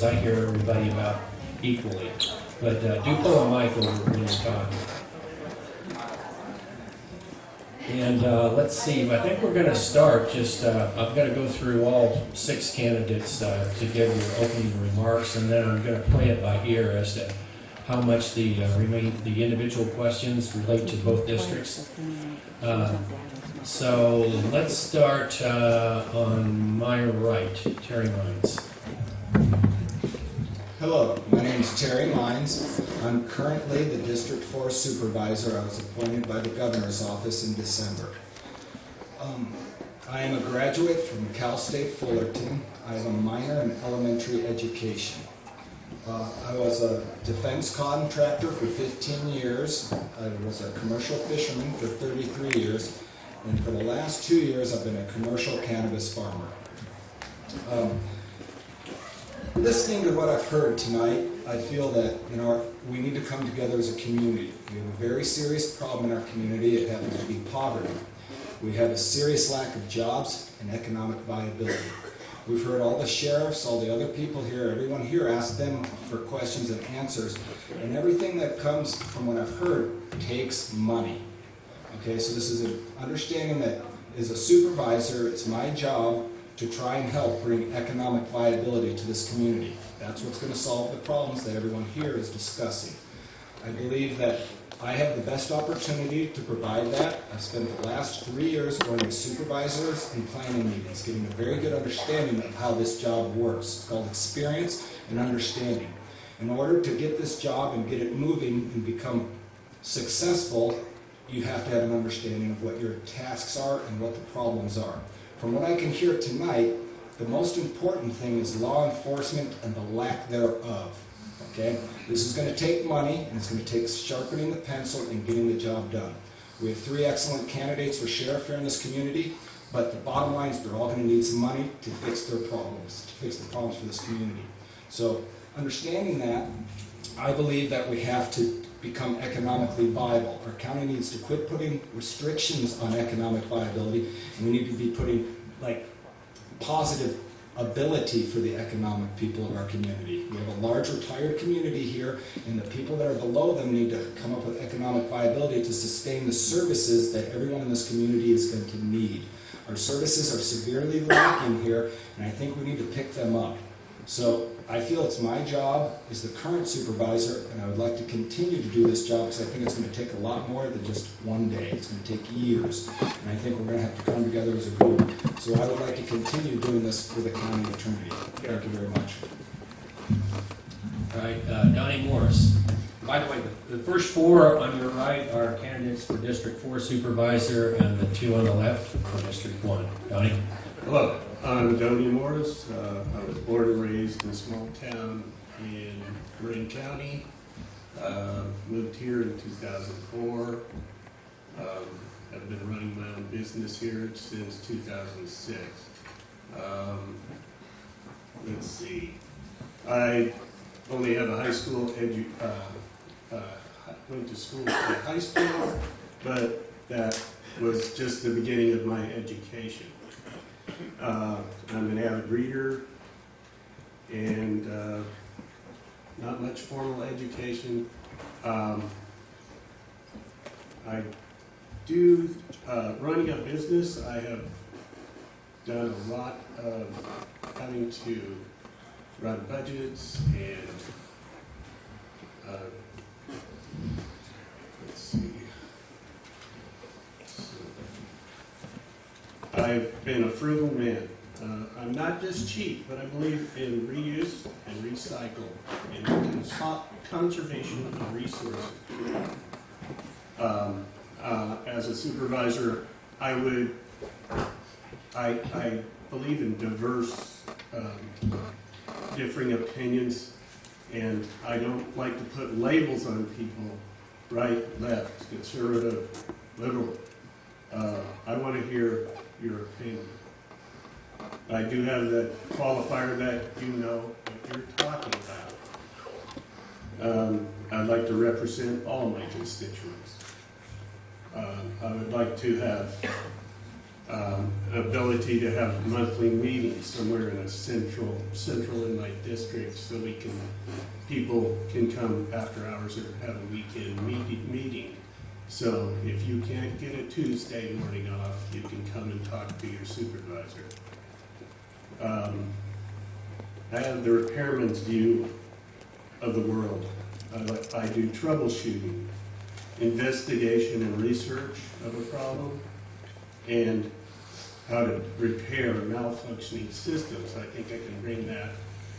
because I hear everybody about equally. But uh, do pull a mic over when you're talking. And uh, let's see, I think we're going to start just, uh, I'm going to go through all six candidates uh, to give your opening remarks, and then I'm going to play it by ear as to how much the uh, remain, the individual questions relate to both districts. Uh, So let's start uh, on my right, Terry Mines. Hello, my name is Terry Mines. I'm currently the District 4 Supervisor. I was appointed by the Governor's Office in December. Um, I am a graduate from Cal State Fullerton. I have a minor in elementary education. Uh, I was a defense contractor for 15 years. I was a commercial fisherman for 33 years. And for the last two years, I've been a commercial cannabis farmer. Um, Listening to what I've heard tonight, I feel that you know we need to come together as a community. We have a very serious problem in our community. It happens to be poverty. We have a serious lack of jobs and economic viability. We've heard all the sheriffs, all the other people here, everyone here ask them for questions and answers, and everything that comes from what I've heard takes money. Okay, so this is an understanding that as a supervisor, it's my job to try and help bring economic viability to this community. That's what's going to solve the problems that everyone here is discussing. I believe that I have the best opportunity to provide that. I've spent the last three years going to supervisors and planning meetings, getting a very good understanding of how this job works. It's called experience and understanding. In order to get this job and get it moving and become successful, you have to have an understanding of what your tasks are and what the problems are. From what I can hear tonight, the most important thing is law enforcement and the lack thereof. Okay? This is going to take money, and it's going to take sharpening the pencil and getting the job done. We have three excellent candidates for sheriff here in this community, but the bottom line is they're all going to need some money to fix their problems, to fix the problems for this community. So, understanding that, I believe that we have to become economically viable. Our county needs to quit putting restrictions on economic viability, and we need to be putting like positive ability for the economic people of our community. We have a large retired community here, and the people that are below them need to come up with economic viability to sustain the services that everyone in this community is going to need. Our services are severely lacking here, and I think we need to pick them up. So I feel it's my job as the current supervisor, and I would like to continue to do this job because I think it's going to take a lot more than just one day. It's going to take years, and I think we're going to have to come together as a group. So I would like to continue doing this for the county attorney. Thank you very much. All right, uh, Donnie Morris. By the way, the the first four on your right are candidates for District Four Supervisor, and the two on the left for District One. Donnie? Hello, I'm Donnie Morris. Uh, I was born and raised in a small town in Marin County. Uh, moved here in 2004. Um, I've been running my own business here since 2006. Um, let's see. I only have a high school edu. Uh, uh, went to school high school, but that was just the beginning of my education. Uh, I'm an avid reader and uh, not much formal education. Um, I do, uh, running a business, I have done a lot of having to run budgets and, uh, let's see. I've been a frugal man. Uh, I'm not just cheap, but I believe in reuse and recycle and cons- conservation of resources. Um, uh, as a supervisor, I would, I, I believe in diverse, um, differing opinions, and I don't like to put labels on people, right, left, conservative, liberal. Uh, I want to hear your opinion. I do have that qualifier that you know what you're talking about. Um, I'd like to represent all my constituents. Um, I would like to have um, ability to have monthly meetings somewhere in a central, central in my district so we can, people can come after hours or have a weekend meeting, meeting. So if you can't get a Tuesday morning off, you can talk to your supervisor. Um, I have the repairman's view of the world. I, I do troubleshooting, investigation and research of a problem, and how to repair malfunctioning systems. I think I can bring that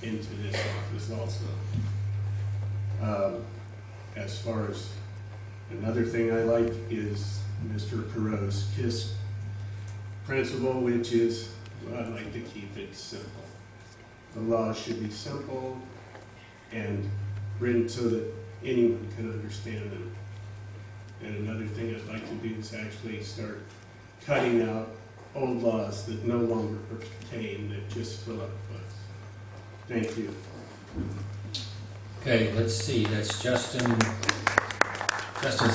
into this office also. Um, As far as, another thing I like is Mr. Perot's KISS principle, which is, well, I like to keep it simple. The law should be simple and written so that anyone can understand them. And another thing I'd like to do is actually start cutting out old laws that no longer pertain, that just fill up books. Thank you. Okay, let's see, that's Justin, Justin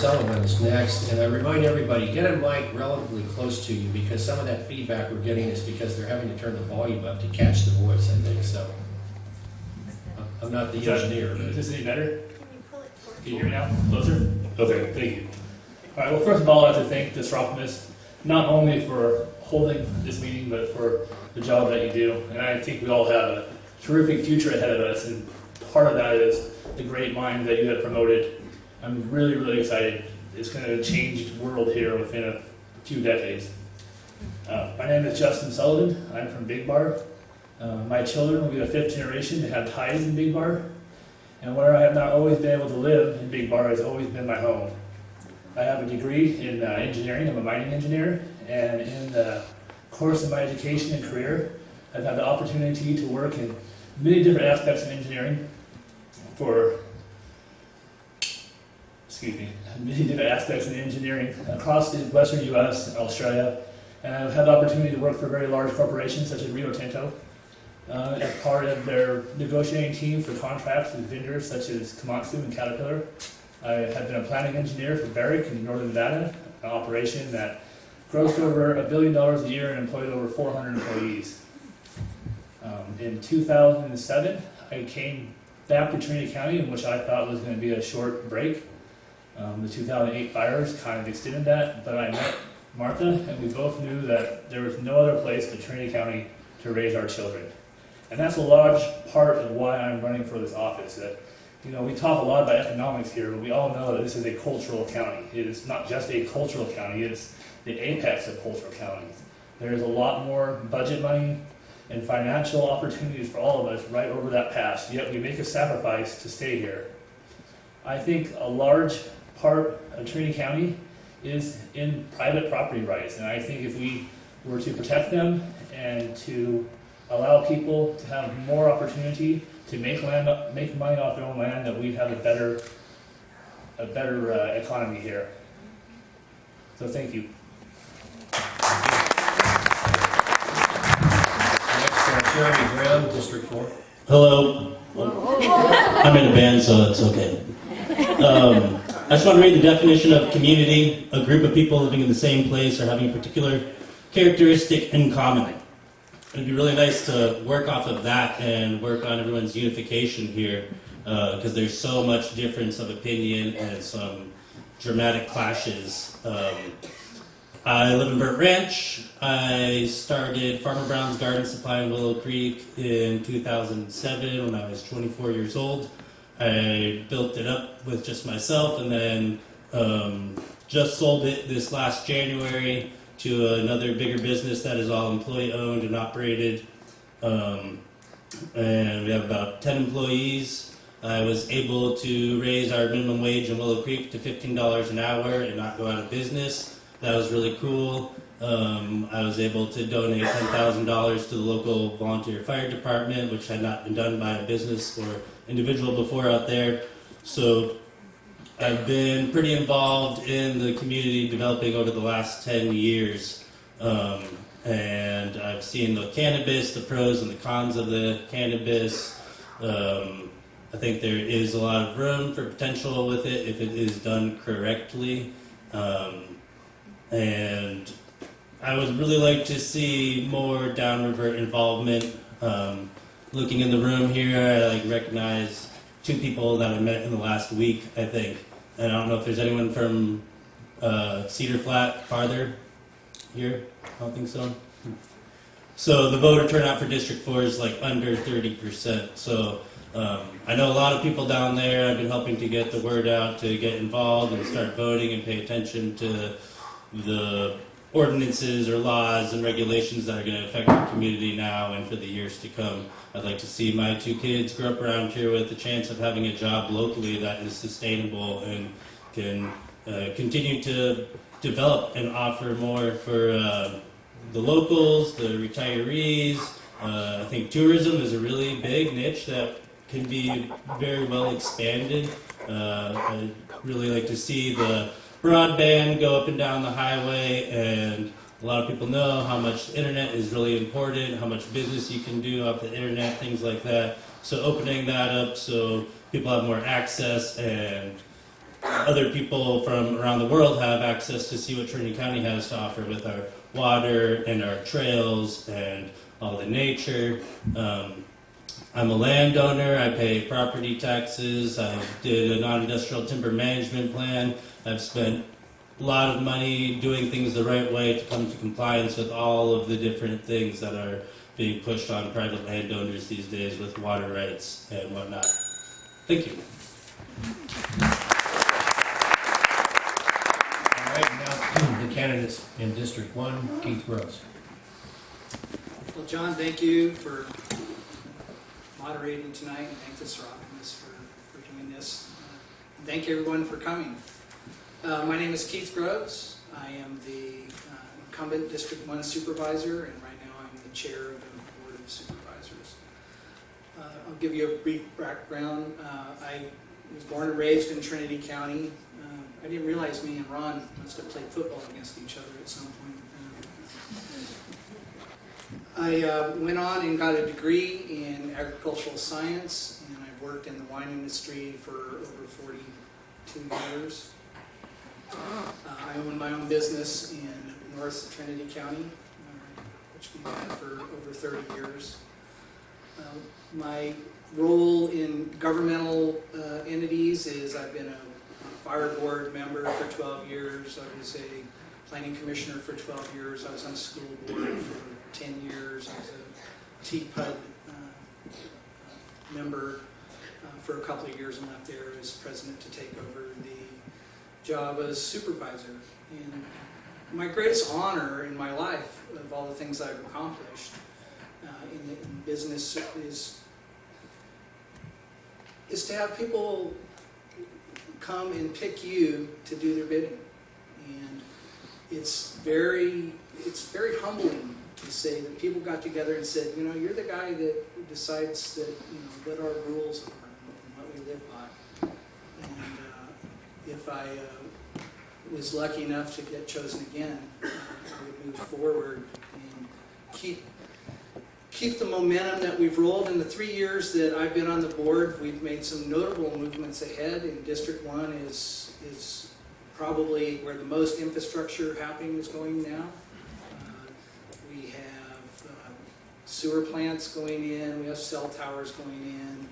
is next, and I remind everybody, get a mic relatively close to you, because some of that feedback we're getting is because they're having to turn the volume up to catch the voice, I think, so. I'm not the engineer, Is but, this any better? Can you pull it? Can you hear me now? Closer? Okay, thank you. All right, well, first of all, I'd like to thank this Optimist, not only for holding this meeting, but for the job that you do. And I think we all have a terrific future ahead of us, and part of that is the great mind that you have promoted. I'm really, really excited. It's going to change the world here within a few decades. Uh, my name is Justin Sullivan. I'm from Big Bar. Uh, my children will be the fifth generation to have ties in Big Bar. And where I have not always been able to live in Big Bar has always been my home. I have a degree in uh, engineering. I'm a mining engineer. And in the course of my education and career, I've had the opportunity to work in many different aspects of engineering for, excuse me, many different aspects in engineering across the western U.S. and Australia. And I've had the opportunity to work for very large corporations such as Rio Tinto, uh, as part of their negotiating team for contracts with vendors such as Komatsu and Caterpillar. I have been a planning engineer for Barrick in northern Nevada, an operation that grossed over a billion dollars a year and employed over 400 employees. Um, in 2007, I came back to Trinity County, in which I thought was going to be a short break. Um, the 2008 fires kind of extended that, but I met Martha, and we both knew that there was no other place but Trinity County to raise our children. And that's a large part of why I'm running for this office. That, you know, we talk a lot about economics here, but we all know that this is a cultural county. It is not just a cultural county, it's the apex of cultural counties. There is a lot more budget money and financial opportunities for all of us right over that pass, yet we make a sacrifice to stay here. I think a large part of Trinity County is in private property rights, and I think if we were to protect them and to allow people to have more opportunity to make land, make money off their own land, that we'd have a better, a better uh, economy here. So thank you. next, Jeremy Brown, District Four. Hello. I'm in a band, so it's okay. Um, I just want to read the definition of community a group of people living in the same place or having a particular characteristic in common. It'd be really nice to work off of that and work on everyone's unification here because there's so much difference of opinion and some dramatic clashes. Um, I live in Burnt Ranch. I started Farmer Brown's Garden Supply in Willow Creek in 2007 when I was 24 years old. I built it up with just myself and then um, just sold it this last January to another bigger business that is all employee owned and operated. Um, and we have about 10 employees. I was able to raise our minimum wage in Willow Creek to $15 an hour and not go out of business. That was really cool. Um, I was able to donate $10,000 to the local volunteer fire department, which had not been done by a business or individual before out there. So I've been pretty involved in the community developing over the last 10 years. Um, and I've seen the cannabis, the pros and the cons of the cannabis. Um, I think there is a lot of room for potential with it if it is done correctly. Um, and I would really like to see more downriver involvement. Um, looking in the room here, I like recognize two people that I met in the last week. I think, and I don't know if there's anyone from uh, Cedar Flat farther here. I don't think so. So the voter turnout for District Four is like under thirty percent. So um, I know a lot of people down there. I've been helping to get the word out to get involved and start voting and pay attention to the ordinances or laws and regulations that are going to affect our community now and for the years to come. I'd like to see my two kids grow up around here with the chance of having a job locally that is sustainable and can uh, continue to develop and offer more for uh, the locals, the retirees. Uh, I think tourism is a really big niche that can be very well expanded. Uh, I really like to see the broadband go up and down the highway, and a lot of people know how much internet is really important, how much business you can do off the internet, things like that. So opening that up so people have more access and other people from around the world have access to see what Trinity County has to offer with our water and our trails and all the nature. Um, I'm a landowner. I pay property taxes. I did a non-industrial timber management plan. I've spent a lot of money doing things the right way to come to compliance with all of the different things that are being pushed on private landowners these days with water rights and whatnot. Thank you. All right, now the candidates in District One, Keith Groves. Well, John, thank you for moderating tonight, and thank the Serapis for, for doing this. Uh, Thank everyone for coming. Uh, my name is Keith Groves. I am the uh, incumbent District One Supervisor, and right now I'm the Chair of the Board of Supervisors. Uh, I'll give you a brief background. Uh, I was born and raised in Trinity County. Uh, I didn't realize me and Ron must have played football against each other at some point. I uh, went on and got a degree in agricultural science, and I've worked in the wine industry for over 42 years. Uh, I own my own business in North Trinity County, uh, which we've had for over 30 years. Uh, My role in governmental uh, entities is I've been a fire board member for 12 years. I was a planning commissioner for 12 years. I was on the school board for 10 years. as a TPUD uh, member uh, for a couple of years and left there as president to take over the job as supervisor. And my greatest honor in my life of all the things I've accomplished uh, in, the, in business is is to have people come and pick you to do their bidding. And it's very, it's very humbling to say that people got together and said, you know, you're the guy that decides that, you know, what our rules are and what we live by. And uh, if I uh, was lucky enough to get chosen again, uh, I would move forward and keep keep the momentum that we've rolled. In the three years that I've been on the board, we've made some notable movements ahead. In District One is is probably where the most infrastructure happening is going now. Uh, we have uh, sewer plants going in. We have cell towers going in.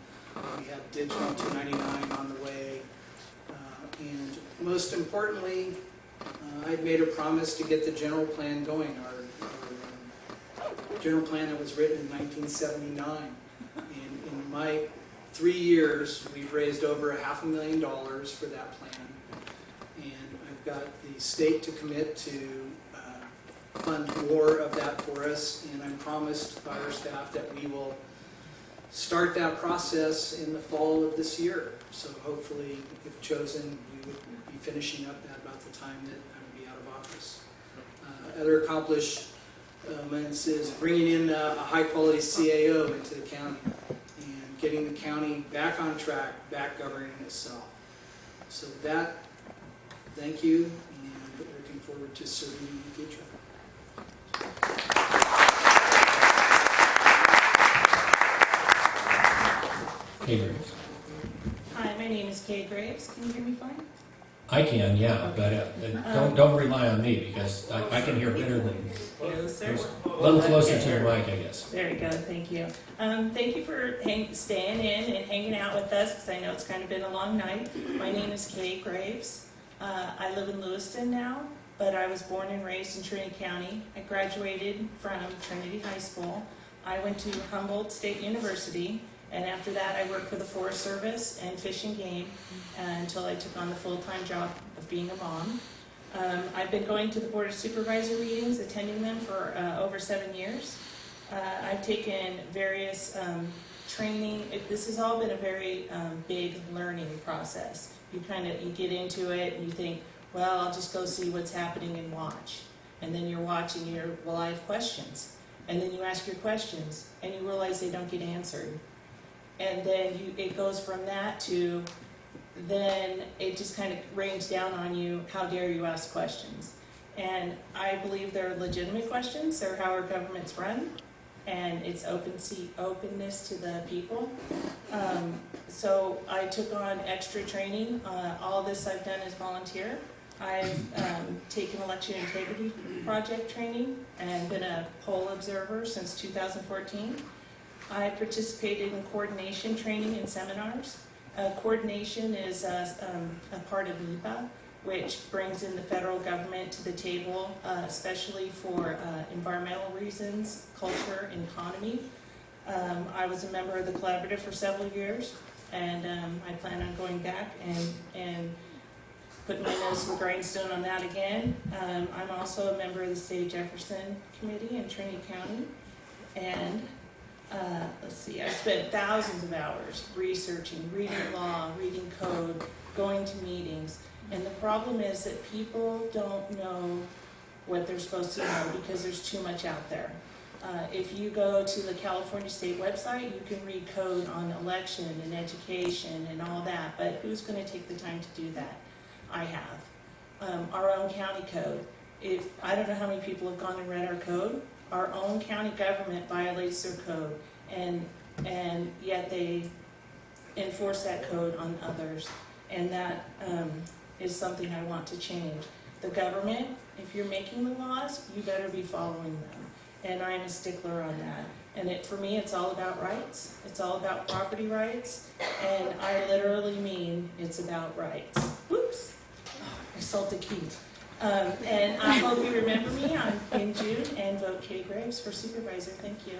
We have digital 299 on the way. Uh, and most importantly, uh, I've made a promise to get the general plan going. Our, our um, general plan that was written in 1979. And in my three years, we've raised over a half a million dollars for that plan. And I've got the state to commit to fund more of that for us. And I'm promised by our staff that we will start that process in the fall of this year. So hopefully, if chosen, we would be finishing up that about the time that I would be out of office. Uh, Other accomplished elements is bringing in a, a high-quality CAO into the county and getting the county back on track, back governing itself. So that, thank you, and looking forward to serving you in the future. Kay Graves. Hi, my name is Kay Graves. Can you hear me fine? I can, yeah, but uh, uh, don't, don't rely on me because I, I can hear better than, Closer. a little closer to the mic, I guess. Very good, thank you. Um, thank you for hang, staying in and hanging out with us, because I know it's kind of been a long night. My name is Kay Graves. Uh, I live in Lewiston now, but I was born and raised in Trinity County. I graduated from Trinity High School. I went to Humboldt State University, and after that, I worked for the Forest Service and Fish and Game uh, until I took on the full-time job of being a mom. Um, I've been going to the Board of Supervisor meetings, attending them for uh, over seven years. Uh, I've taken various um, training. It, this has all been a very um, big learning process. You kind of you get into it and you think, well, I'll just go see what's happening and watch. And then you're watching. You're well, I have questions. And then you ask your questions and you realize they don't get answered. And then you, it goes from that to then it just kind of rains down on you, how dare you ask questions? And I believe they're legitimate questions, they're how our government's run, and it's open seat, openness to the people. Um, so I took on extra training, uh, all this I've done is volunteer. I've um, taken election integrity project training and been a poll observer since 2014. I participated in coordination training and seminars. Uh, coordination is uh, um, a part of NEPA, which brings in the federal government to the table, uh, especially for uh, environmental reasons, culture, and economy. Um, I was a member of the collaborative for several years, and um, I plan on going back and, and putting my nose to the grindstone on that again. Um, I'm also a member of the State of Jefferson Committee in Trinity County, and uh, let's see, I've spent thousands of hours researching, reading law, reading code, going to meetings. And the problem is that people don't know what they're supposed to know because there's too much out there. Uh, if you go to the California State website, you can read code on election and education and all that, but who's going to take the time to do that? I have. Um, our own county code. If I don't know how many people have gone and read our code, our own county government violates their code, and, and yet they enforce that code on others. And that um, is something I want to change. The government, if you're making the laws, you better be following them. And I'm a stickler on that. And it, for me, it's all about rights. It's all about property rights. And I literally mean it's about rights. Salted Keith. Um, and I hope you remember me I'm in June and vote Kay Graves for supervisor. Thank you.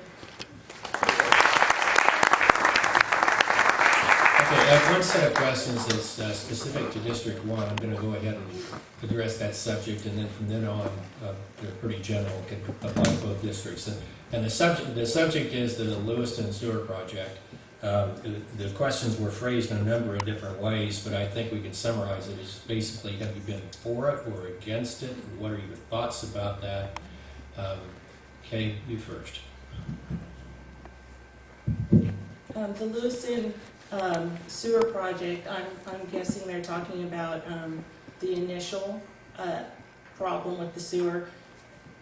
Okay, I have one set of questions that's uh, specific to District One. I'm gonna go ahead and address that subject, and then from then on, uh, they're pretty general, can apply to both districts. And- And the subject, the subject is the Lewiston Sewer Project. Um, The questions were phrased in a number of different ways, but I think we can summarize it as basically, have you been for it or against it? What are your thoughts about that? Um, Kay, you first. Um, the Lewiston um, sewer project, I'm, I'm guessing they're talking about um, the initial uh, problem with the sewer,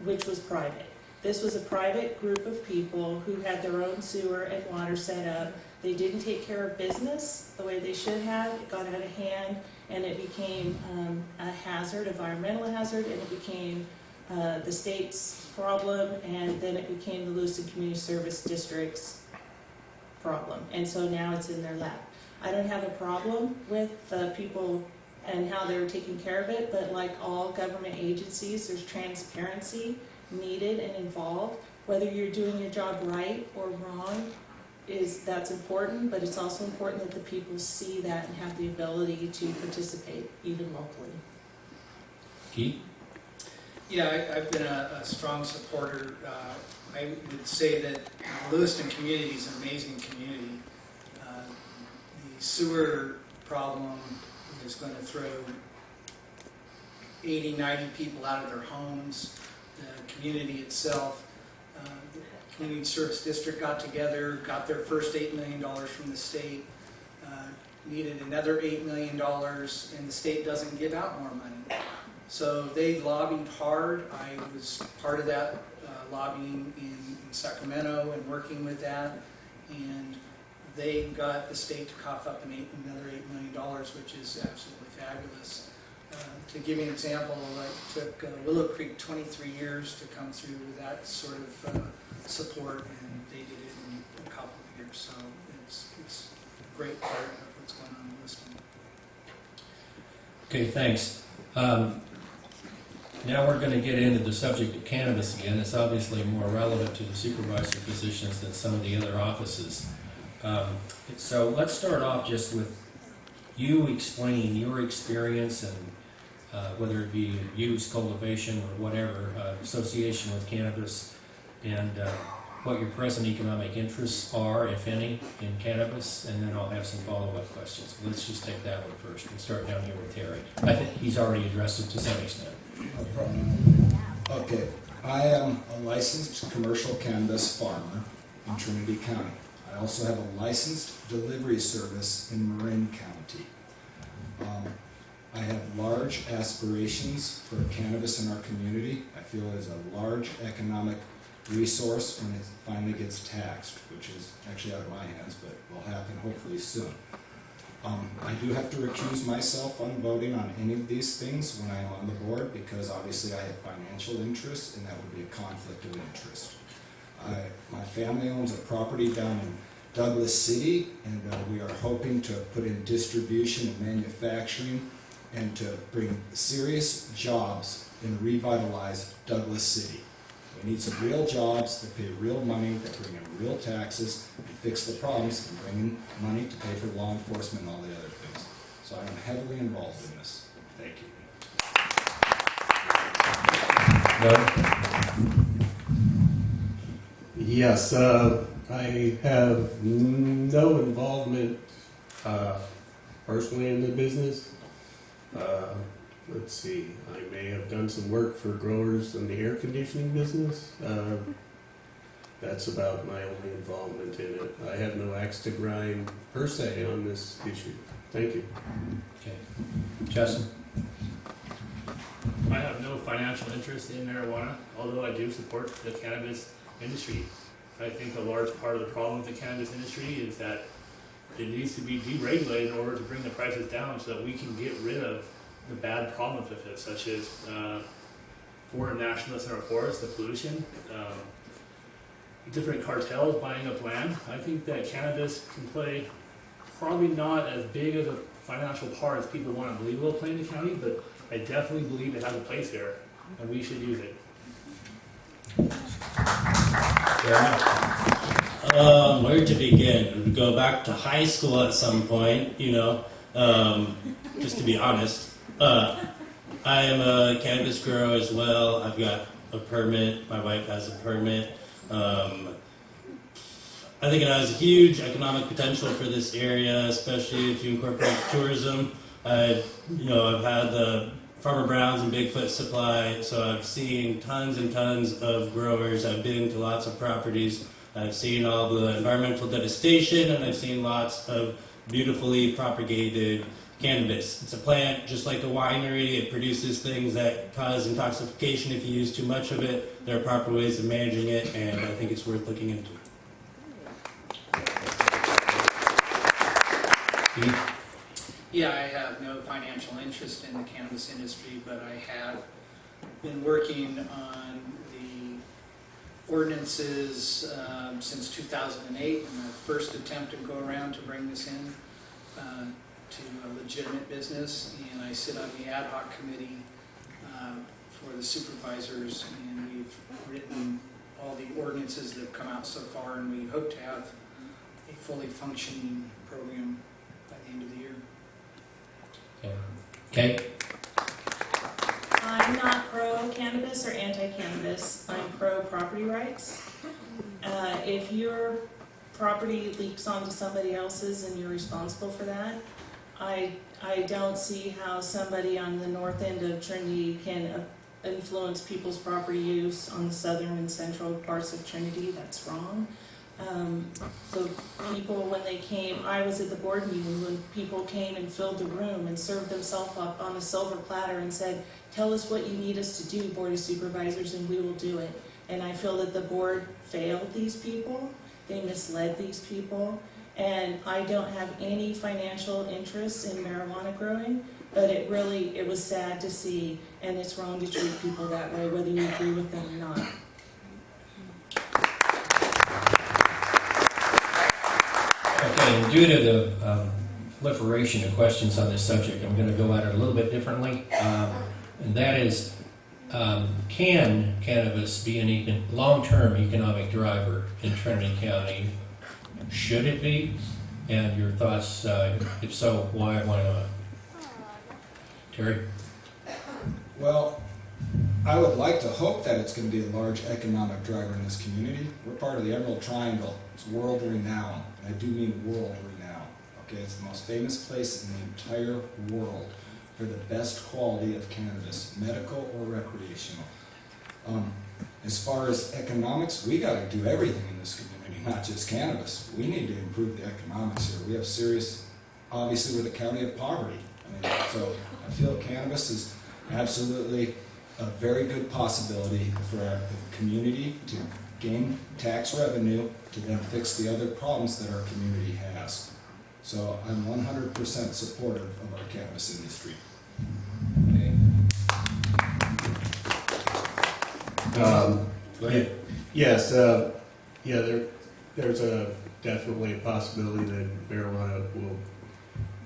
which was private. This was a private group of people who had their own sewer and water set up. They didn't take care of business the way they should have. It got out of hand and it became um, a hazard, environmental hazard, and it became uh, the state's problem, and then it became the Lewiston Community Service District's problem, and so now it's in their lap. I don't have a problem with the people and how they're taking care of it, but like all government agencies, there's transparency needed and involved. Whether you're doing your job right or wrong is, that's important, but it's also important that the people see that and have the ability to participate even locally. Keith? Yeah, I, I've been a, a strong supporter. Uh, I would say that Lewiston community is an amazing community. Uh, the sewer problem is going to throw 80, 90 people out of their homes. The community itself, the Community Service District got together, got their first $8 million from the state, uh, needed another $8 million, and the state doesn't give out more money. So they lobbied hard. I was part of that uh, lobbying in, in Sacramento and working with that. And they got the state to cough up an eight, another $8 million, which is absolutely fabulous. Uh, To give you an example, it took uh, Willow Creek 23 years to come through with that sort of uh, support, and they did it in a couple of years. So it's, it's a great part of what's going on in Lewiston. Okay, thanks. Um, Now we're going to get into the subject of cannabis again. It's obviously more relevant to the supervisor positions than some of the other offices. Um, So let's start off just with you explaining your experience and uh, whether it be use, cultivation, or whatever, uh, association with cannabis, and uh, what your present economic interests are, if any, in cannabis, and then I'll have some follow-up questions. Let's just take that one first. We'll start down here with Terry. I think he's already addressed it to some extent. Okay, I am a licensed commercial cannabis farmer in Trinity County. I also have a licensed delivery service in Marin County. Um, I have large aspirations for cannabis in our community. I feel it is a large economic resource when it finally gets taxed, which is actually out of my hands, but will happen hopefully soon. Um, I do have to recuse myself on voting on any of these things when I am on the board because obviously I have financial interests and that would be a conflict of interest. I, my family owns a property down in Douglas City and uh, we are hoping to put in distribution and manufacturing and to bring serious jobs and revitalize Douglas City. Need some real jobs that pay real money, that bring in real taxes, and fix the problems, and bring in money to pay for law enforcement and all the other things. So I am heavily involved in this. Thank you. Yes, uh, I have no involvement uh, personally in the business. Uh, Let's see, I may have done some work for growers in the air conditioning business. Uh, That's about my only involvement in it. I have no axe to grind per se on this issue. Thank you. Okay. Justin? I have no financial interest in marijuana, although I do support the cannabis industry. I think a large part of the problem with the cannabis industry is that it needs to be deregulated in order to bring the prices down so that we can get rid of the bad problems with it, such as uh, foreign nationalists in our forests, the pollution, um, different cartels buying up land. I think that cannabis can play probably not as big of a financial part as people want to believe it will play in the county, but I definitely believe it has a place there, and we should use it. Yeah. Um, where to begin? Go back to high school at some point, you know. Um, just to be honest, uh, I am a cannabis grower as well. I've got a permit. My wife has a permit. Um, I think it has huge economic potential for this area, especially if you incorporate tourism. I, you know, I've had the Farmer Brown's and Bigfoot Supply, so I've seen tons and tons of growers. I've been to lots of properties. I've seen all the environmental devastation, and I've seen lots of beautifully propagated cannabis. It's a plant just like a winery. It produces things that cause intoxication if you use too much of it. There are proper ways of managing it, and I think it's worth looking into. Yeah, I have no financial interest in the cannabis industry, but I have been working on the ordinances um, since 2008, and the first attempt to go around to bring this in uh, to a legitimate business, and I sit on the ad hoc committee um, for the supervisors, and we've written all the ordinances that have come out so far, and we hope to have a fully functioning program by the end of the year. Okay. I'm not pro cannabis or anti cannabis. I'm pro property rights. Uh, if your property leaks onto somebody else's and you're responsible for that, I, I don't see how somebody on the north end of Trinity can uh, influence people's property use on the southern and central parts of Trinity. That's wrong. Um, the people, when they came, I was at the board meeting when people came and filled the room and served themselves up on a silver platter and said, tell us what you need us to do, Board of Supervisors, and we will do it. And I feel that the board failed these people, they misled these people, And I don't have any financial interest in marijuana growing, but it really, it was sad to see, and it's wrong to treat people that way, whether you agree with them or not. Okay, due to the um, proliferation of questions on this subject, I'm going to go at it a little bit differently. Um, And that is, um, can cannabis be a long-term economic driver in Trinity County? Should it be? And your thoughts, uh, if so, why, why not? Terry? Well, I would like to hope that it's going to be a large economic driver in this community. We're part of the Emerald Triangle. It's world renowned. I do mean world renowned. Okay, it's the most famous place in the entire world for the best quality of cannabis, medical or recreational. Um, as far as economics, we got to do everything in this community, not just cannabis. We need to improve the economics here. We have serious, obviously, with the county of poverty. I mean, so I feel cannabis is absolutely a very good possibility for our community to gain tax revenue to then fix the other problems that our community has. So I'm 100% supportive of our cannabis industry. Okay. Um, Go ahead. Yes, uh, yeah, there, there's a, definitely a possibility that marijuana will,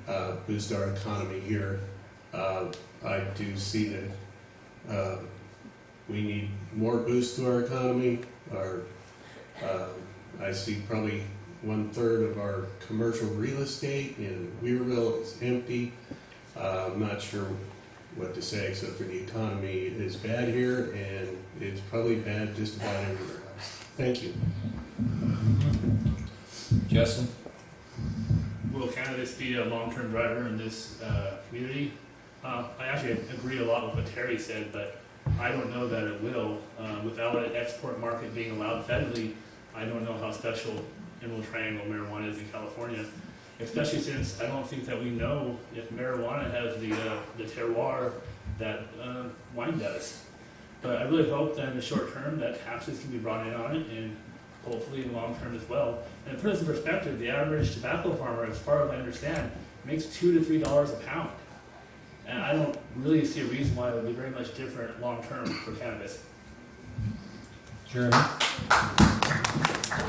uh, boost our economy here. Uh, I do see that, uh, we need more boost to our economy. Our, uh, I see probably one-third of our commercial real estate in Weaverville is empty. Uh, I'm not sure what to say, except for the economy is bad here, and it's probably bad just about everywhere else. Thank you. Justin? Will cannabis be a long-term driver in this uh, community? Uh, I actually agree a lot with what Terry said, but I don't know that it will. Uh, Without an export market being allowed federally, I don't know how special Emerald Triangle marijuana is in California. Especially since I don't think that we know if marijuana has the, uh, the terroir that uh, wine does. But I really hope that in the short term that taxes can be brought in on it and hopefully in the long term as well. And to put this in perspective, the average tobacco farmer, as far as I understand, makes two to three dollars a pound. And I don't really see a reason why it would be very much different long term for cannabis. Jeremy?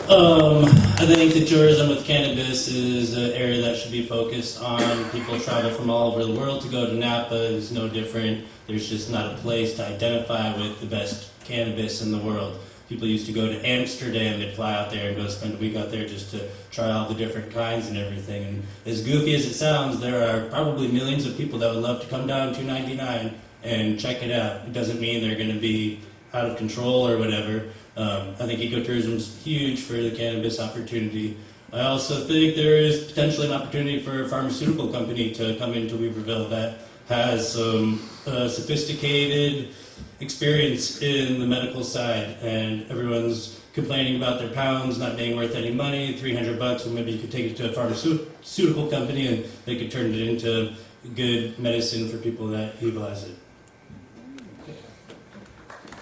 Um, I think that tourism with cannabis is an area that should be focused on. People travel from all over the world to go to Napa. It's no different. There's just not a place to identify with the best cannabis in the world. People used to go to Amsterdam. They'd fly out there and go spend a week out there just to try all the different kinds and everything. And as goofy as it sounds, there are probably millions of people that would love to come down to 99 and check it out. It doesn't mean they're going to be out of control or whatever. Um, I think ecotourism is huge for the cannabis opportunity. I also think there is potentially an opportunity for a pharmaceutical company to come into Weaverville that has some uh, sophisticated experience in the medical side, and everyone's complaining about their pounds not being worth any money, 300 bucks, well, maybe you could take it to a pharmaceutical company and they could turn it into good medicine for people that utilize it.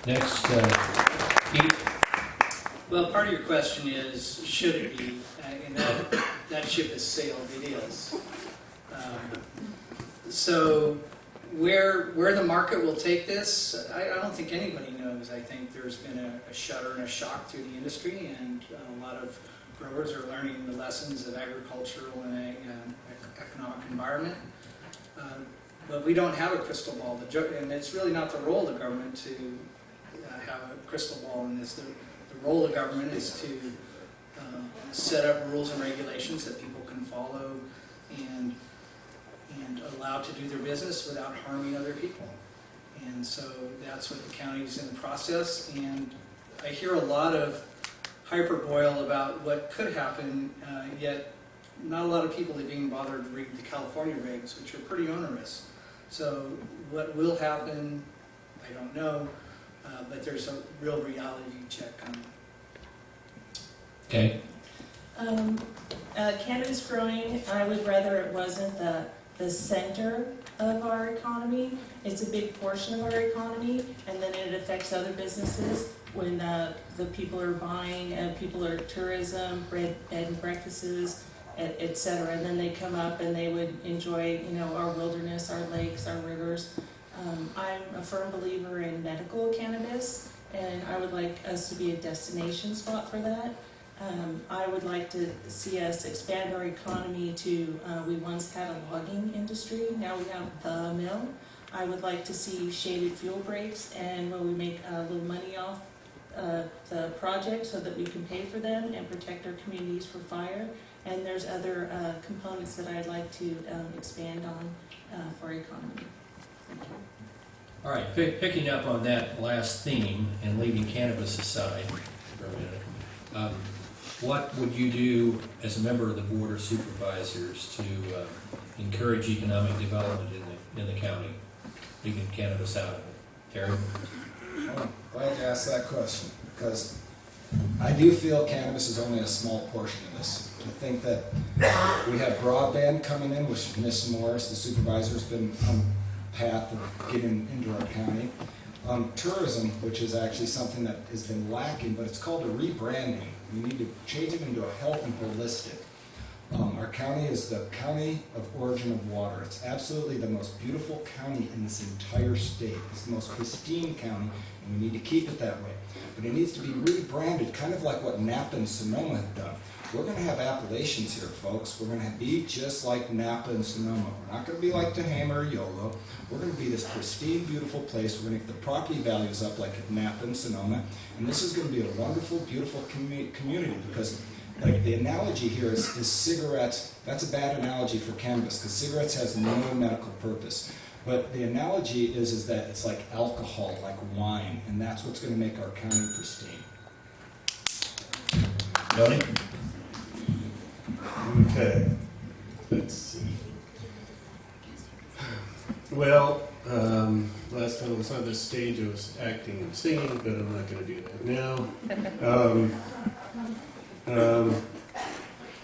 Next, uh, Pete? Well, part of your question is, should it be? Uh, And that, that ship has sailed, it is. Um, So where, where the market will take this, I, I don't think anybody knows. I think there's been a a shudder and a shock through the industry, and a lot of growers are learning the lessons of agricultural and economic environment. Um, But we don't have a crystal ball, The and it's really not the role of the government to uh, have a crystal ball in this. The the role of government is to um, set up rules and regulations that people can follow allowed to do their business without harming other people. And so that's what the county's in the process, and I hear a lot of hyperboil about what could happen, uh, yet not a lot of people have even bothered to read the California regs, which are pretty onerous. So what will happen, I don't know, uh, but there's a real reality check coming. Okay, Um, uh, cannabis growing, I would rather it wasn't the, the center of our economy. It's a big portion of our economy, and then it affects other businesses when, uh, the people are buying, uh, people are tourism, bread, bed and breakfasts, et, et cetera. And then they come up and they would enjoy, you know, our wilderness, our lakes, our rivers. Um, I'm a firm believer in medical cannabis, and I would like us to be a destination spot for that. Um, I would like to see us expand our economy to, uh, we once had a logging industry, now we have the mill. I would like to see shaded fuel breaks and where we make a little money off uh, the project so that we can pay for them and protect our communities for fire. And there's other uh, components that I'd like to um, expand on uh, for economy. Thank you. All right, pick- picking up on that last theme and leaving cannabis aside for a minute, um, what would you do as a member of the Board of Supervisors to uh, encourage economic development in the, in the county, leaving cannabis out of it? Terry? I'm glad you asked that question, because I do feel cannabis is only a small portion of this. I think that we have broadband coming in, which Ms. Morris, the supervisor's been on the path of getting into our county. Um, tourism, which is actually something that has been lacking, but it's called a rebranding. We need to change it into a health and holistic. Um, our county is the county of origin of water. It's absolutely the most beautiful county in this entire state. It's the most pristine county, and we need to keep it that way. But it needs to be rebranded, kind of like what Napa and Sonoma have done. We're going to have appellations here, folks. We're going to be just like Napa and Sonoma. We're not going to be like Tehama or Yolo. We're going to be this pristine, beautiful place. We're going to get the property values up like Napa and Sonoma. And this is going to be a wonderful, beautiful commu- community because like the analogy here is, is cigarettes. That's a bad analogy for cannabis because cigarettes has no medical purpose. But the analogy is, is that it's like alcohol, like wine, and that's what's going to make our county pristine. Tony? Okay, let's see. Well, um, last time I was on this stage, I was acting and singing, but I'm not gonna do that now. Um, um,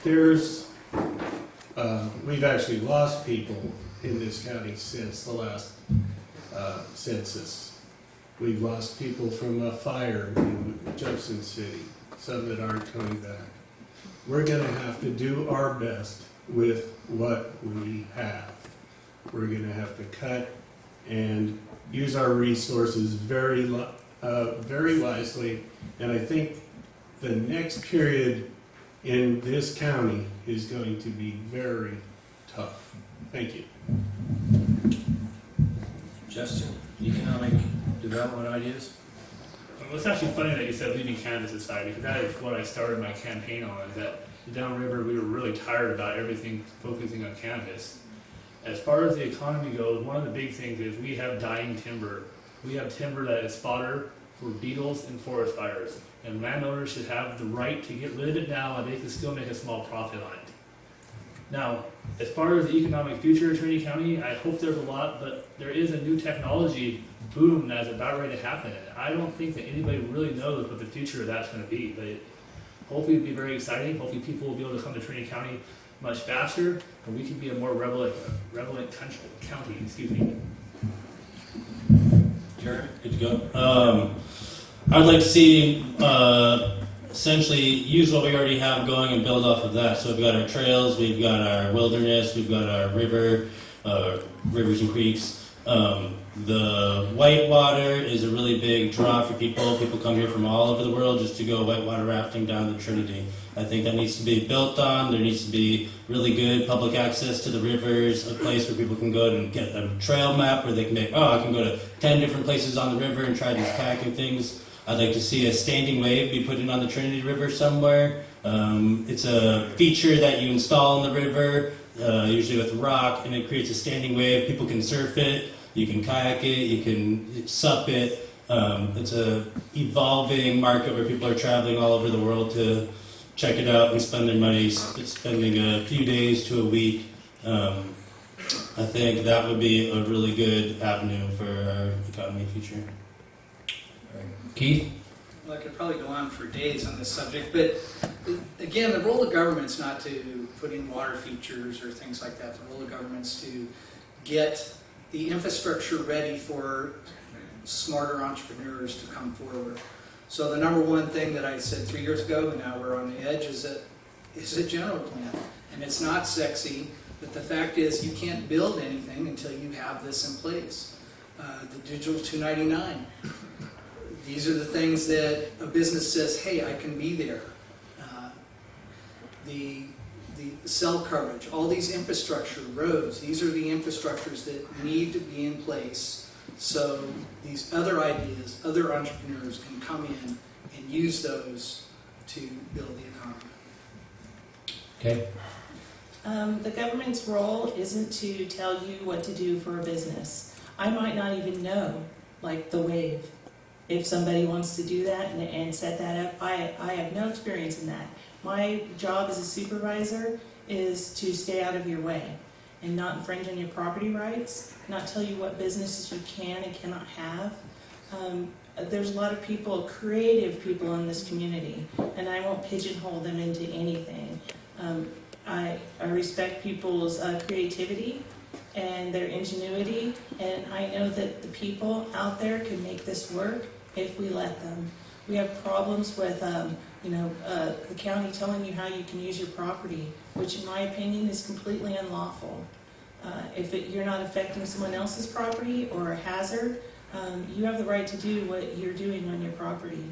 there's, uh, we've actually lost people in this county since the last, uh, census. We've lost people from a fire in Jefferson City, some that aren't coming back we're gonna have to do our best with what we have. We're gonna have to cut and use our resources very, uh, very wisely. And I think the next period in this county is going to be very tough. Thank you. Justin, economic development ideas? Well, it's actually funny that you said leaving cannabis aside because that is what I started my campaign on. Is that downriver we were really tired about everything focusing on cannabis. As far as the economy goes, one of the big things is we have dying timber. We have timber that is fodder for beetles and forest fires, and landowners should have the right to get rid of it now, and they can still make a small profit on it. Now, as far as the economic future of Trinity County, I hope there's a lot, but there is a new technology boom that's about ready to happen. And I don't think that anybody really knows what the future of that's going to be, but it, hopefully it'll be very exciting. Hopefully people will be able to come to Trinity County much faster, and we can be a more relevant, relevant country, county. Excuse me. Jeremy? Good to go. Um, I'd like to see uh, essentially use what we already have going and build off of that. So we've got our trails, we've got our wilderness, we've got our river, uh, rivers and creeks. Um, the whitewater is a really big draw for people. People come here from all over the world just to go whitewater rafting down the Trinity. I think that needs to be built on. There needs to be really good public access to the rivers, a place where people can go and get a trail map where they can make, oh, I can go to 10 different places on the river and try these kayaking things. I'd like to see a standing wave be put in on the Trinity River somewhere. Um, it's a feature that you install in the river, uh, usually with rock, and it creates a standing wave. People can surf it, you can kayak it, you can sup it. Um, it's a evolving market where people are traveling all over the world to check it out and spend their money, sp- spending a few days to a week. Um, I think that would be a really good avenue for our economy future. Keith? Well, I could probably go on for days on this subject, but uh, again, the role of government's not to put in water features or things like that. The role of government's to get the infrastructure ready for smarter entrepreneurs to come forward. So the number one thing that I said three years ago, and now we're on the edge, is that is a general plan. And it's not sexy, but the fact is, you can't build anything until you have this in place. Uh, the Digital 299, these are the things that a business says, hey, I can be there. Uh, The, the cell coverage, all these infrastructure, roads, these are the infrastructures that need to be in place so these other ideas, other entrepreneurs can come in and use those to build the economy. Okay, Um, the government's role isn't to tell you what to do for a business. I might not even know, like the wave. If somebody wants to do that and, and set that up, I, I have no experience in that. My job as a supervisor is to stay out of your way and not infringe on your property rights, not tell you what businesses you can and cannot have. Um, there's a lot of people, creative people in this community, and I won't pigeonhole them into anything. Um, I, I respect people's uh, creativity and their ingenuity, and I know that the people out there can make this work if we let them. We have problems with, um, you know, uh, the county telling you how you can use your property, which in my opinion is completely unlawful. Uh, if it, you're not affecting someone else's property or a hazard, um, you have the right to do what you're doing on your property.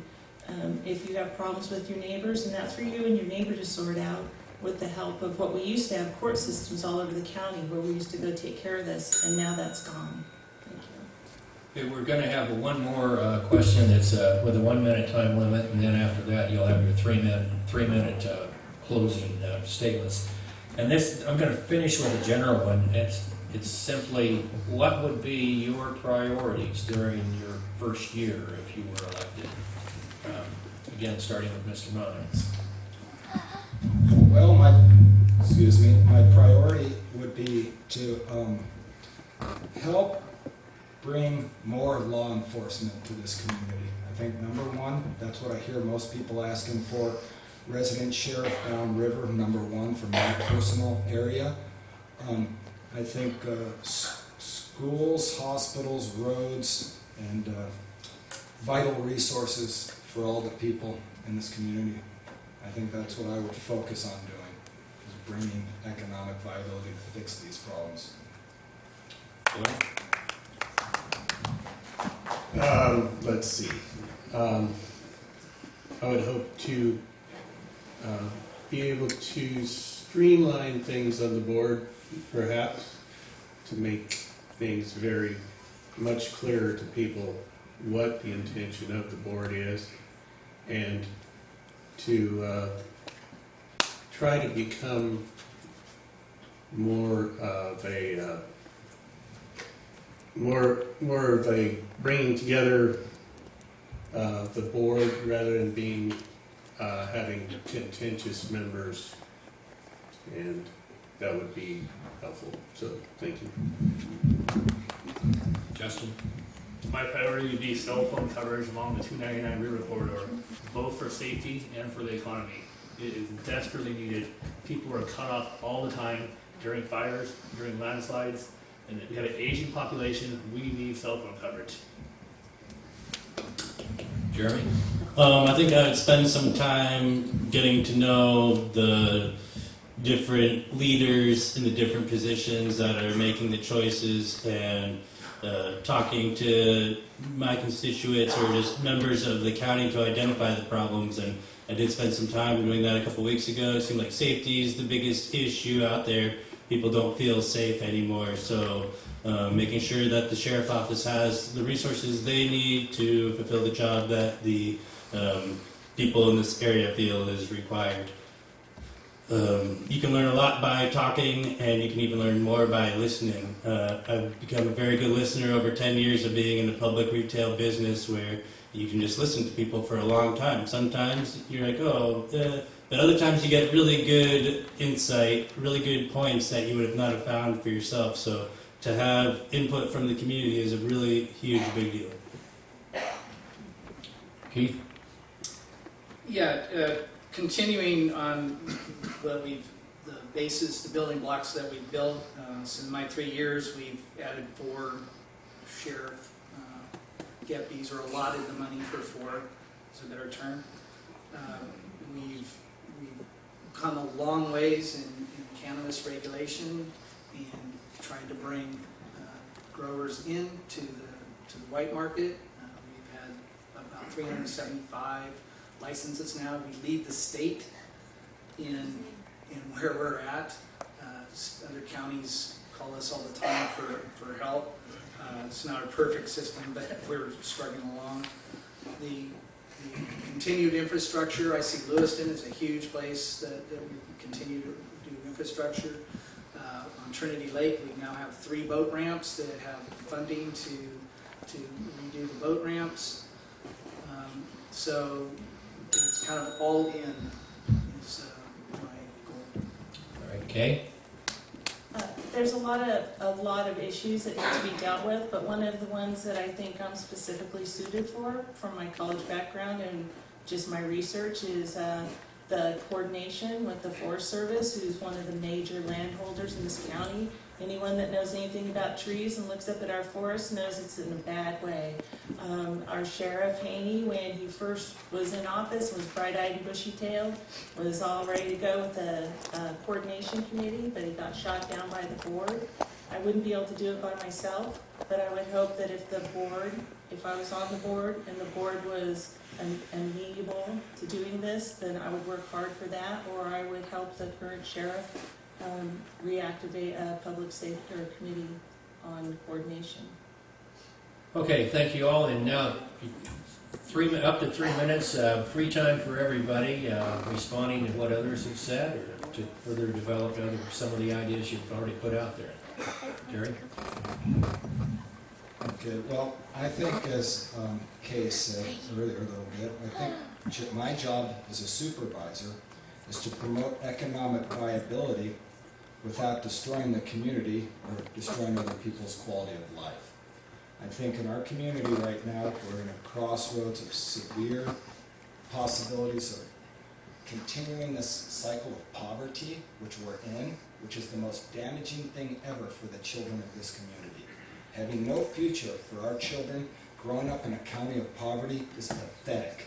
Um, if you have problems with your neighbors, and that's for you and your neighbor to sort out, with the help of what we used to have court systems all over the county where we used to go take care of this, and now that's gone. We're gonna have one more uh, question that's uh, with a one-minute time limit, and then after that, you'll have your three-minute, three-minute uh, closing uh, statements. And this, I'm gonna finish with a general one. It's, it's simply, what would be your priorities during your first year if you were elected? Um, Again, starting with Mr. Mines. Well, my, excuse me, my priority would be to um, help bring more law enforcement to this community. I think number one, that's what I hear most people asking for. Resident sheriff downriver, number one for my personal area. Um, I think uh, schools, hospitals, roads, and uh, vital resources for all the people in this community. I think that's what I would focus on doing, is bringing economic viability to fix these problems. Um, let's see. Um, I would hope to uh, be able to streamline things on the board, perhaps, to make things very much clearer to people what the intention of the board is, and to uh, try to become more of a more more of a bringing together uh, the board rather than being uh, having contentious members, and that would be helpful. So thank you. Justin? My priority would be cell phone coverage along the 299 river corridor, both for safety and for the economy. It is desperately needed. People are cut off all the time during fires, during landslides, and we have an aging population. We need cell phone coverage. Jeremy? Um, I think I would spend some time getting to know the different leaders in the different positions that are making the choices and uh, talking to my constituents or just members of the county to identify the problems. And I did spend some time doing that a couple weeks ago. It seemed like safety is the biggest issue out there. People don't feel safe anymore. So uh, making sure that the sheriff office has the resources they need to fulfill the job that the um, people in this area feel is required. Um, you can learn a lot by talking, and you can even learn more by listening. Uh, I've become a very good listener over 10 years of being in the public retail business where you can just listen to people for a long time. Sometimes you're like, oh, uh, but other times you get really good insight, really good points that you would have not have found for yourself. So to have input from the community is a really huge, big deal. Keith? Yeah, uh, continuing on what we've, the basis, the building blocks that we've built, uh, in my three years, we've added four sheriff uh, deputies, or allotted the money for four, is a better term. Uh, we've come a long ways in, in cannabis regulation and trying to bring uh, growers in to the, to the white market. Uh, We've had about 375 licenses now. We lead the state in, in where we're at. Uh, Other counties call us all the time for, for help. Uh, It's not a perfect system, but we're struggling along. The continued infrastructure, I see Lewiston is a huge place that, that we continue to do infrastructure. Uh, On Trinity Lake, we now have three boat ramps that have funding to, to redo the boat ramps. Um, So it's kind of all in is uh, my goal. All right, Kay? Uh, There's a lot of, a lot of issues that need to be dealt with, but one of the ones that I think I'm specifically suited for, from my college background and just my research, is uh, the coordination with the Forest Service, who's one of the major landholders in this county. Anyone that knows anything about trees and looks up at our forest knows it's in a bad way. Um, Our sheriff Haney, when he first was in office, was bright-eyed and bushy-tailed, was all ready to go with the uh, coordination committee, but he got shot down by the board. I wouldn't be able to do it by myself, but I would hope that if the board, if I was on the board and the board was am- amenable to doing this, then I would work hard for that, or I would help the current sheriff um, reactivate a public safety or committee on coordination. Okay, thank you all, and now, three, up to three minutes, uh, free time for everybody, uh, responding to what others have said, or to further develop other, some of the ideas you've already put out there. Jerry? Okay, well, I think as um, Kay said earlier a little bit, I think my job as a supervisor is to promote economic viability without destroying the community or destroying other people's quality of life. I think in our community right now, we're in a crossroads of severe possibilities of continuing this cycle of poverty, which we're in, which is the most damaging thing ever for the children of this community. Having no future for our children growing up in a county of poverty is pathetic.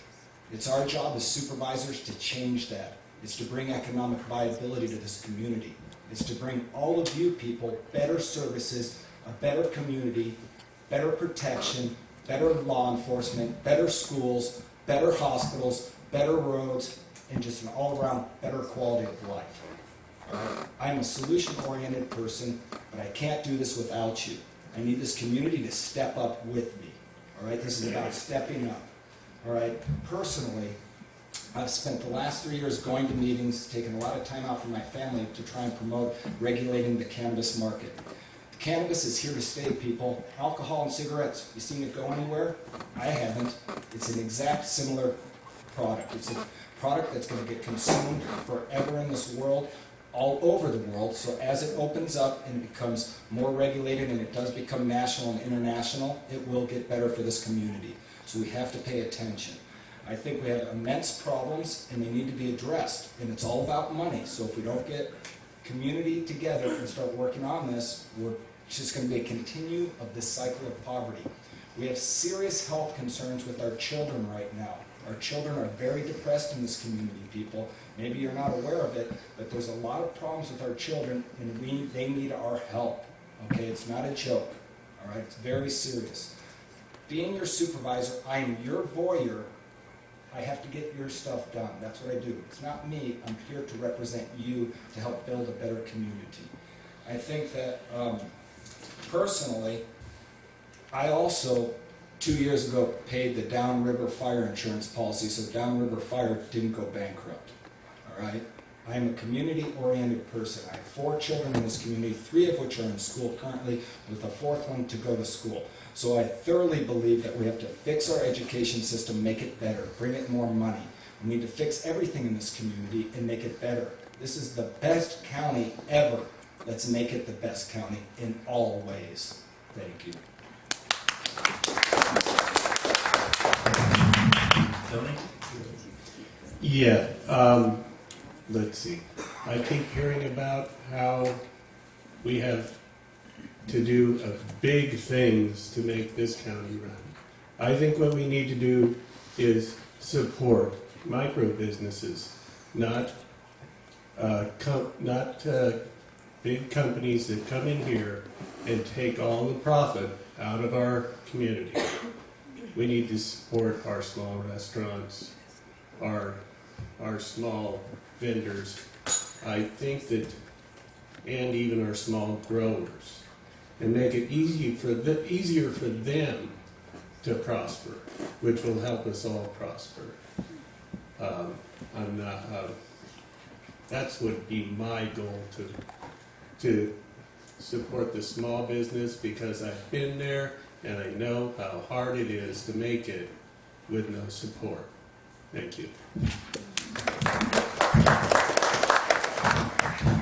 It's our job as supervisors to change that. It's to bring economic viability to this community. It's to bring all of you people better services, a better community, better protection, better law enforcement, better schools, better hospitals, better roads, and just an all-around better quality of life. I'm a solution-oriented person, but I can't do this without you. I need this community to step up with me. All right? This is about stepping up. All right? Personally, I've spent the last three years going to meetings, taking a lot of time out from my family to try and promote regulating the cannabis market. Cannabis is here to stay, people. Alcohol and cigarettes, you seen it go anywhere? I haven't. It's an exact similar product. It's a product that's going to get consumed forever in this world, all over the world. So as it opens up and becomes more regulated and it does become national and international, it will get better for this community. So we have to pay attention. I think we have immense problems and they need to be addressed. And it's all about money. So if we don't get community together and start working on this, we're just going to be a continue of this cycle of poverty. We have serious health concerns with our children right now. Our children are very depressed in this community, people. Maybe you're not aware of it, but there's a lot of problems with our children, and we, they need our help. Okay, it's not a joke. All right, it's very serious. Being your supervisor, I am your voyeur. I have to get your stuff done. That's what I do. It's not me. I'm here to represent you to help build a better community. I think that um, personally, I also two years ago paid the Downriver Fire Insurance policy, so Downriver Fire didn't go bankrupt. All right? I am a community-oriented person. I have four children in this community, three of which are in school currently, with a fourth one to go to school. So I thoroughly believe that we have to fix our education system, make it better, bring it more money. We need to fix everything in this community and make it better. This is the best county ever. Let's make it the best county in all ways. Thank you. Tony? Yeah, um, let's see. I keep hearing about how we have to do big things to make this county run. I think what we need to do is support micro businesses, not uh, not uh, big companies that come in here and take all the profit out of our community. We need to support our small restaurants, our, our small vendors. I think that, and even our small growers, and make it easy for the, easier for them to prosper, which will help us all prosper. Um, I'm uh, that's would be my goal to, to support the small business because I've been there and I know how hard it is to make it with no support. Thank you.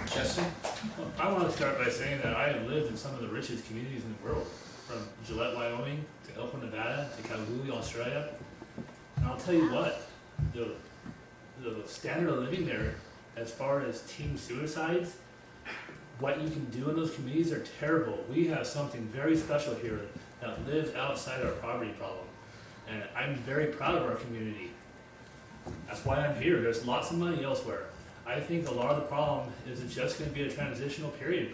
Justin? I want to start by saying that I have lived in some of the richest communities in the world, from Gillette, Wyoming, to Elko, Nevada, to Kalgoorlie, Australia. And I'll tell you what, the, the standard of living there, as far as teen suicides, what you can do in those communities are terrible. We have something very special here that lives outside our poverty problem. And I'm very proud of our community. That's why I'm here. There's lots of money elsewhere. I think a lot of the problem is it's just going to be a transitional period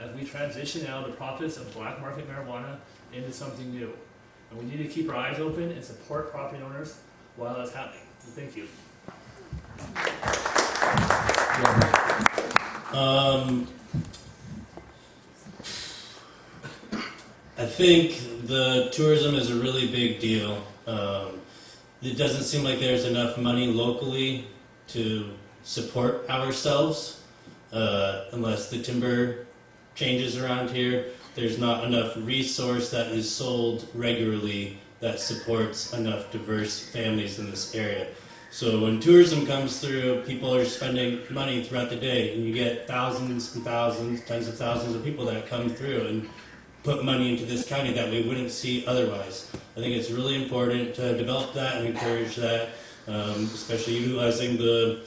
as we transition out of the profits of black market marijuana into something new. And we need to keep our eyes open and support property owners while that's happening. So thank you. Um, I think the tourism is a really big deal. Um, it doesn't seem like there's enough money locally to support ourselves uh, unless the timber changes around here. There's not enough resource that is sold regularly that supports enough diverse families in this area. So when tourism comes through, people are spending money throughout the day, and you get thousands and thousands, tens of thousands of people that come through and put money into this county that we wouldn't see otherwise. I think it's really important to develop that and encourage that, um, especially utilizing the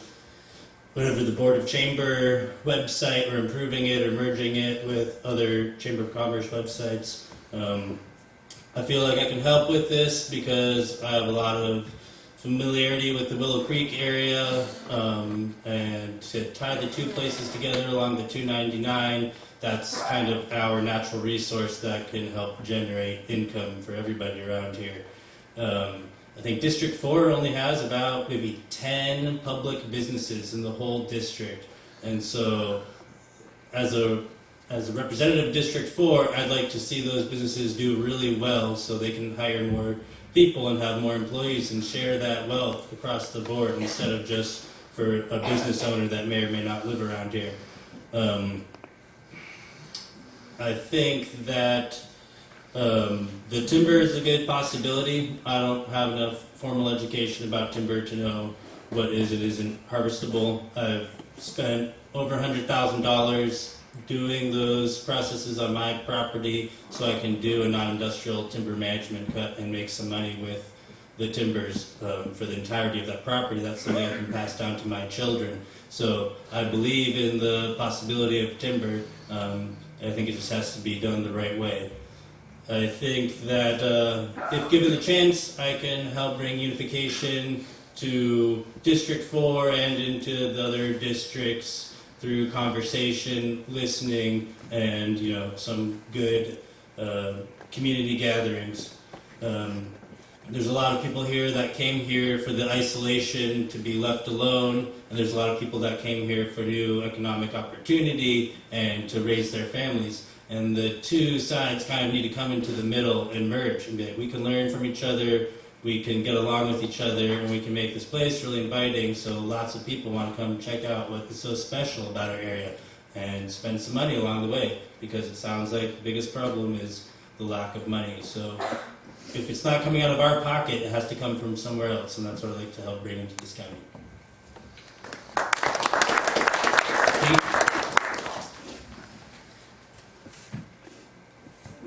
whatever the Board of Chamber website or improving it or merging it with other Chamber of Commerce websites. Um, I feel like I can help with this because I have a lot of familiarity with the Willow Creek area um, and to tie the two places together along the 299 that's kind of our natural resource that can help generate income for everybody around here. Um, I think District 4 only has about maybe 10 public businesses in the whole district. And so, as a, as a representative of District 4, I'd like to see those businesses do really well so they can hire more people and have more employees and share that wealth across the board instead of just for a business owner that may or may not live around here. Um, I think that um, the timber is a good possibility. I don't have enough formal education about timber to know what is and isn't harvestable. I've spent over $100,000 doing those processes on my property so I can do a non-industrial timber management cut and make some money with the timbers um, for the entirety of that property. That's something I can pass down to my children. So I believe in the possibility of timber. Um, I think it just has to be done the right way. I think that uh, if given the chance, I can help bring unification to District 4 and into the other districts through conversation, listening, and you know some good uh, community gatherings. Um, there's a lot of people here that came here for the isolation to be left alone, and there's a lot of people that came here for new economic opportunity and to raise their families. And the two sides kind of need to come into the middle and merge and be like, we can learn from each other, we can get along with each other, and we can make this place really inviting so lots of people want to come check out what is so special about our area and spend some money along the way because it sounds like the biggest problem is the lack of money. So if it's not coming out of our pocket, it has to come from somewhere else, and that's what I'd like to help bring into this county.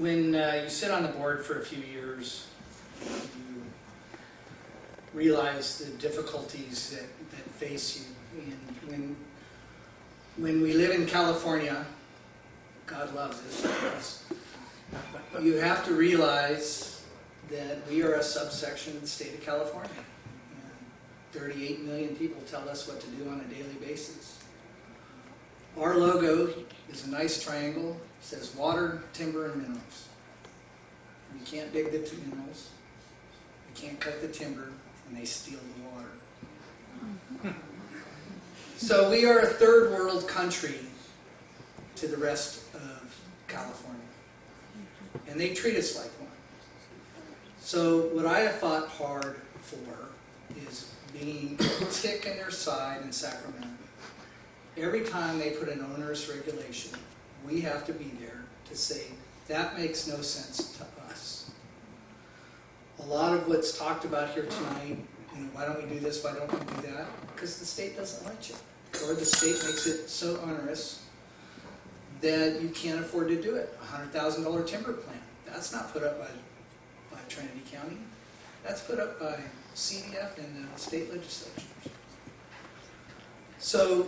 When uh, you sit on the board for a few years, you realize the difficulties that, that face you. And when, when we live in California, God loves us, you have to realize that we are a subsection of the state of California. And 38 million people tell us what to do on a daily basis. Our logo is a nice triangle, says water, timber, and minerals. We can't dig the two minerals, we can't cut the timber, and they steal the water. So we are a third world country to the rest of California. And they treat us like one. So what I have fought hard for is being a tick in their side in Sacramento. Every time they put an onerous regulation, we have to be there to say, that makes no sense to us. A lot of what's talked about here tonight, you know, why don't we do this, why don't we do that? Because the state doesn't let you. Or the state makes it so onerous that you can't afford to do it. A hundred thousand dollar timber plan, that's not put up by, by Trinity County. That's put up by CDF and the state legislatures. So,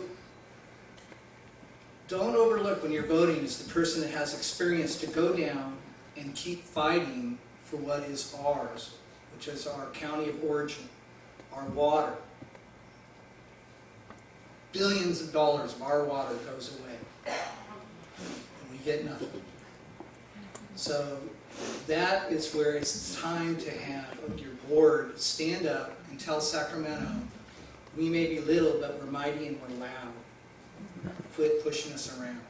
don't overlook when you're voting is the person that has experience to go down and keep fighting for what is ours, which is our county of origin, our water. Billions of dollars of our water goes away, and we get nothing. So that is where it's time to have your board stand up and tell Sacramento, we may be little, but we're mighty and we're loud. Quit pushing us around.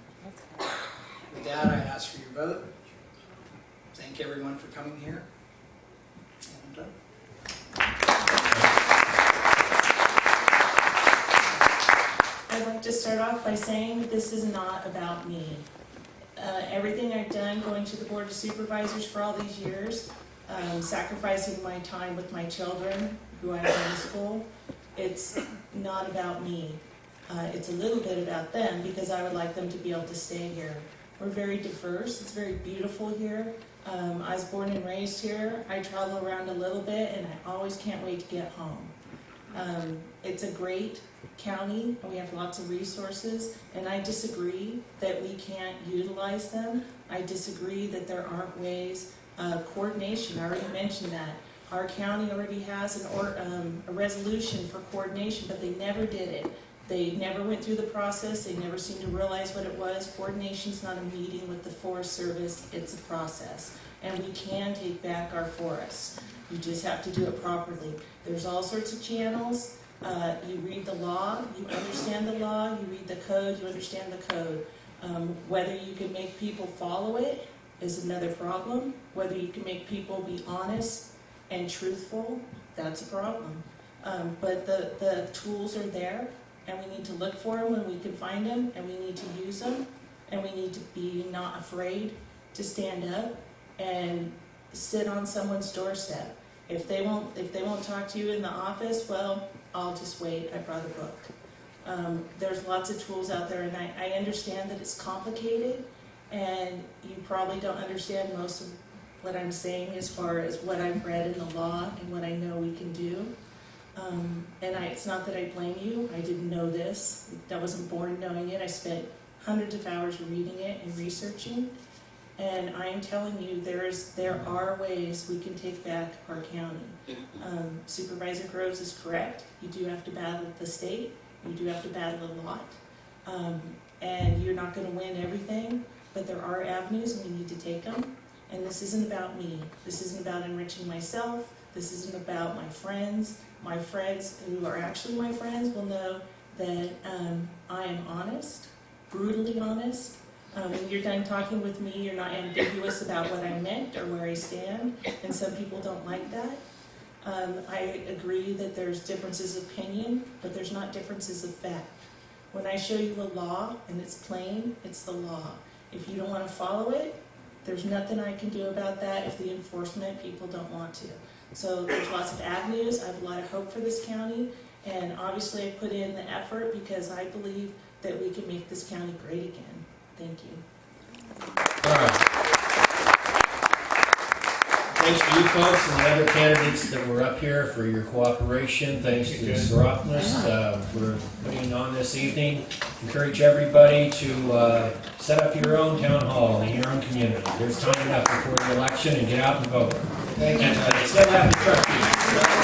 With that, I ask for your vote. Thank everyone for coming here. And. I'd like to start off by saying this is not about me. Uh, everything I've done, going to the Board of Supervisors for all these years, um, sacrificing my time with my children, who I homeschool, it's not about me. Uh, it's a little bit about them because I would like them to be able to stay here. We're very diverse, it's very beautiful here. Um, I was born and raised here. I travel around a little bit and I always can't wait to get home. Um, it's a great county and we have lots of resources and I disagree that we can't utilize them. I disagree that there aren't ways, uh, coordination, I already mentioned that. Our county already has an or, um, a resolution for coordination, but they never did it. They never went through the process, they never seemed to realize what it was. Coordination's not a meeting with the Forest Service, it's a process. And we can take back our forests. You just have to do it properly. There's all sorts of channels. Uh, you read the law, you understand the law, you read the code, you understand the code. Um, whether you can make people follow it is another problem. Whether you can make people be honest and truthful, that's a problem. Um, but the, the tools are there, and we need to look for them when we can find them, and we need to use them, and we need to be not afraid to stand up and sit on someone's doorstep. If they won't, if they won't talk to you in the office, well, I'll just wait, I brought a book. Um, there's lots of tools out there, and I, I understand that it's complicated, and you probably don't understand most of what I'm saying as far as what I've read in the law and what I know we can do. Um, and I, it's not that I blame you, I didn't know this, I wasn't born knowing it, I spent hundreds of hours reading it and researching. And I am telling you, there is, there are ways we can take back our county. Um, Supervisor Groves is correct, you do have to battle the state, you do have to battle a lot. Um, and you're not gonna win everything, but there are avenues and we need to take them. And this isn't about me, this isn't about enriching myself, this isn't about my friends. My friends who are actually my friends will know that um, I am honest, brutally honest. Um, when you're done talking with me, you're not ambiguous about what I meant or where I stand, and some people don't like that. Um, I agree that there's differences of opinion, but there's not differences of fact. When I show you a law and it's plain, it's the law. If you don't want to follow it, there's nothing I can do about that if the enforcement people don't want to. So there's lots of avenues. I have a lot of hope for this county. And obviously I put in the effort because I believe that we can make this county great again. Thank you. All right. Thanks to you folks and the other candidates that were up here for your cooperation. Thanks to Seropolis uh, for putting on this evening. Encourage everybody to uh, set up your own town hall in your own community. There's time enough before the election and get out and vote. And uh, still have